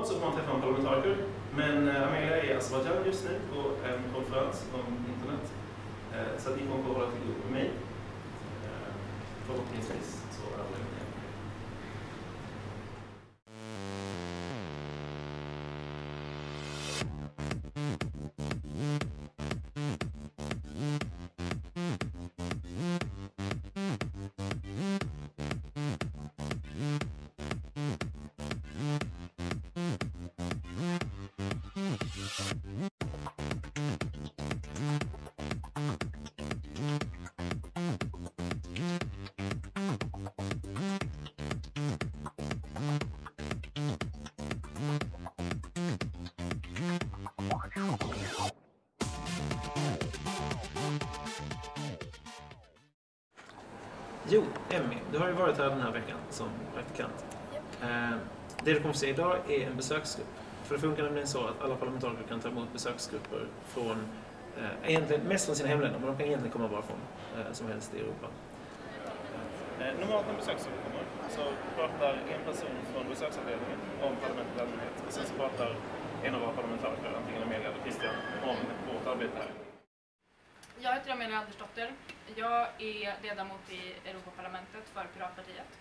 normalt så får man träffa en parlamentariker, men eh, Amelia är i Azerbajdzjan just nu på en konferens om internet. Eh, så att ni kommer att hålla till med mig. Eh, förhoppningsvis så överlever ni. Jo, Emmy, du har ju varit här den här veckan som praktikant. Eh, det du kommer se idag är en besöksgrupp. För det funkar nämligen så att alla parlamentariker kan ta emot besöksgrupper från, eh, egentligen mest från sina hemländer, men de kan egentligen komma var från eh, som helst i Europa. Eh, normalt när en besöksgrupp kommer så pratar en person från besöksavdelningen om parlamentet i allmänhet och sen så pratar en av våra parlamentariker, antingen Amelia eller Christian, om vårt arbete här. Jag heter Amelia Andersdotter. Jag är ledamot i Europaparlamentet för Piratpartiet.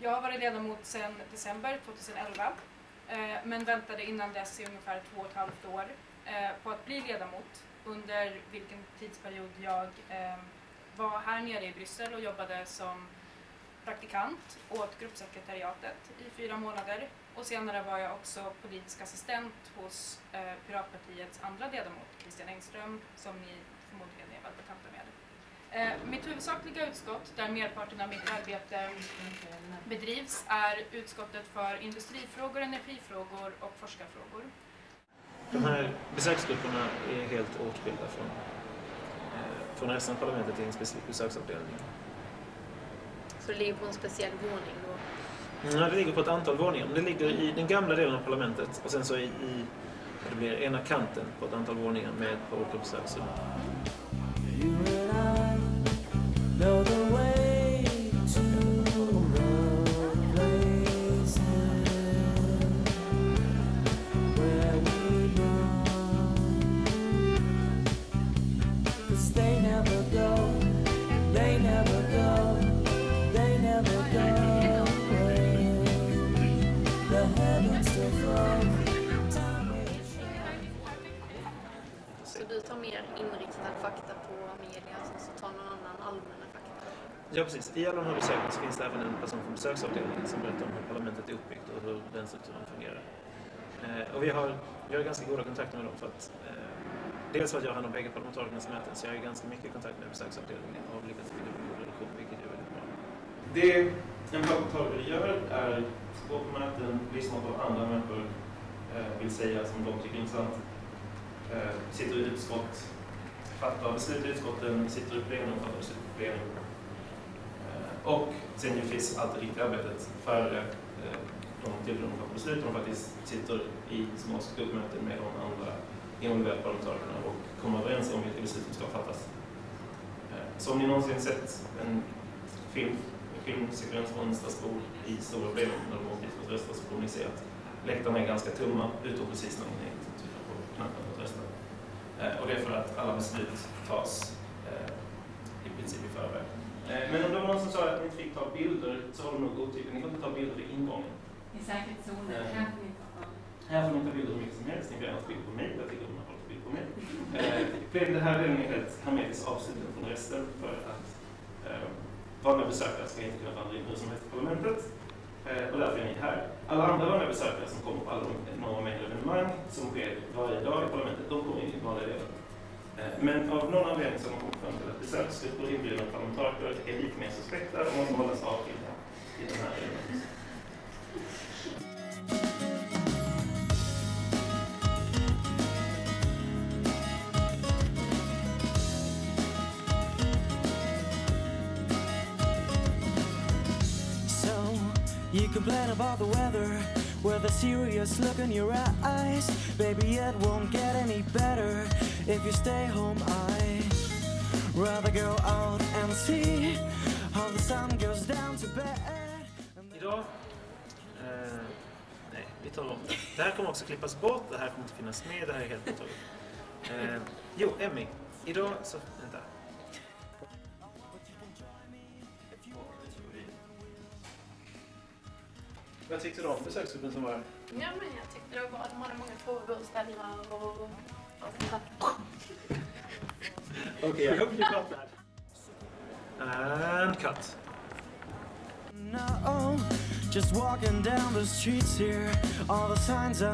Jag har varit ledamot sedan december 2011 eh, men väntade innan dess i ungefär två och ett halvt år eh, på att bli ledamot under vilken tidsperiod jag eh, var här nere i Bryssel och jobbade som praktikant åt gruppsekretariatet i fyra månader och senare var jag också politisk assistent hos eh, Piratpartiets andra ledamot Christian Engström som ni förmodligen är väl bekanta med. Eh, mitt huvudsakliga utskott, där merparten av mitt arbete bedrivs, är utskottet för industrifrågor, energifrågor och forskarfrågor. De här besöksgrupperna är helt åtskilda från, eh, från resten av parlamentet i en specifik besöksavdelning. Så det ligger på en speciell våning då? Ja, det ligger på ett antal våningar. Men det ligger i den gamla delen av parlamentet och sen så i, i det blir ena kanten på ett antal våningar med ett par olika besöksrum. Ja, precis. I alla de här besöken så finns det även en person från besöksavdelningen som berättar om hur parlamentet är uppbyggt och hur den strukturen fungerar. Eh, och vi har, vi har ganska goda kontakter med dem för att eh, dels för att jag har hand om bägge parlamentarikernas möten så jag har ganska mycket kontakt med besöksavdelningen och har lyckats bygga upp en god relation, vilket är väldigt bra. Det en parlamentariker gör är att gå på möten, lyssna på vad andra människor eh, vill säga som de tycker är intressant. Eh, sitter i utskott, fattar beslut i utskotten, sitter i plenum, fattar beslut i plenum. Och sen ju finns allt det riktiga arbetet före eh, de tillfällen de fattar beslut. De faktiskt sitter i små skuggmöten med de andra involverade parlamentarikerna och kommer överens om vilka beslut som ska fattas. Eh, så om ni någonsin sett en film, en filmsekvens från Strasbourg i stora plenum när de åker dit för att rösta så kommer ni se att läktarna är ganska tomma utom precis när ni trycker på knappen för att rösta. Eh, och det är för att alla beslut tas eh, i princip i förväg. Eh, men om det var någon som sa att ni inte fick ta bilder så har de nog otyg. Ni får inte ta bilder vid ingången. I säkerhetszonen Eh. kan vi inte ha. Här får ni ta bilder hur mycket som helst. Ni får gärna ta bilder på mig. Jag tycker om att folk tar bilder på mig. Eh, den här delen är helt hermetiskt avsluten från resten för att eh, vanliga besökare ska inte kunna vandra in hur som helst i parlamentet. Eh, och därför är ni här. Alla andra vanliga besökare som kommer på alla de enorma mängder evenemang som sker varje dag i parlamentet, de kommer in i vanliga delen. Eh, Eh, men av någon anledning så har man kommit fram till att besöksgrupper inbjudna parlamentariker är lite mer suspekta och måste hållas avskilda i den här delen. So you complain about the weather with a serious look in your eyes. Baby, it won't get any better if you stay home. I rather go out and see how the sun goes down to bed. Idag, eh, nej, vi tar om det. Det här kommer också klippas bort, det här kommer inte finnas med, det här är helt borttaget. Eh, jo, Emmy. Idag så... Vänta. Vad tyckte du om besöksgruppen som var här? Ja, men jag tyckte det var bra. De hade många frågor att ställa och... och Okej, I hope you got that. And cut. No, just walking down the streets here, all the signs are